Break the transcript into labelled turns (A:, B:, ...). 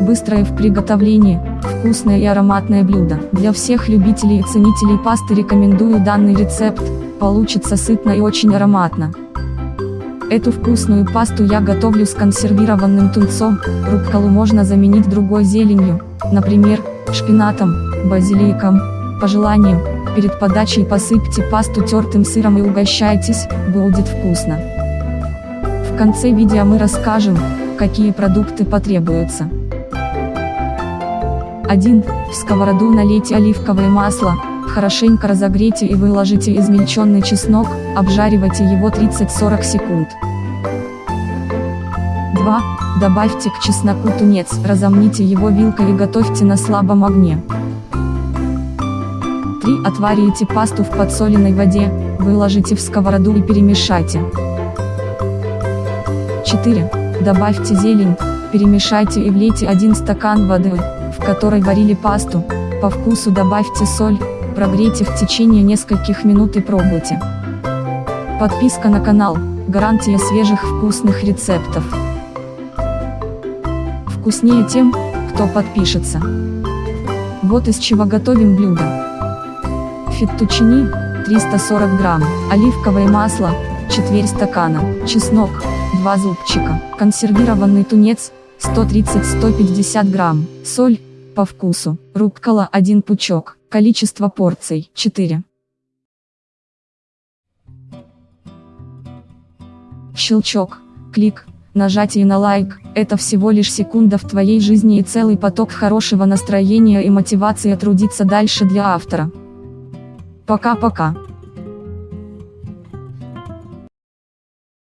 A: Быстрое в приготовлении, вкусное и ароматное блюдо. Для всех любителей и ценителей пасты рекомендую данный рецепт, получится сытно и очень ароматно. Эту вкусную пасту я готовлю с консервированным тунцом, рукколу можно заменить другой зеленью, например, шпинатом, базиликом. По желанию, перед подачей посыпьте пасту тертым сыром и угощайтесь, будет вкусно. В конце видео мы расскажем, какие продукты потребуются. 1. В сковороду налейте оливковое масло, хорошенько разогрейте и выложите измельченный чеснок, обжаривайте его 30-40 секунд. 2. Добавьте к чесноку тунец, разомните его вилкой и готовьте на слабом огне. 3. Отварите пасту в подсоленной воде, выложите в сковороду и перемешайте. 4. Добавьте зелень, перемешайте и влейте 1 стакан воды, в которой варили пасту, по вкусу добавьте соль, прогрейте в течение нескольких минут и пробуйте. Подписка на канал, гарантия свежих вкусных рецептов. Вкуснее тем, кто подпишется. Вот из чего готовим блюдо. Феттучини, 340 грамм, оливковое масло, четверть стакана, чеснок, 2 зубчика, консервированный тунец, 130-150 грамм, соль, по вкусу, руккола 1 пучок, количество порций 4. Щелчок, клик, нажатие на лайк, это всего лишь секунда в твоей жизни и целый поток хорошего настроения и мотивации трудиться дальше для автора. Пока-пока.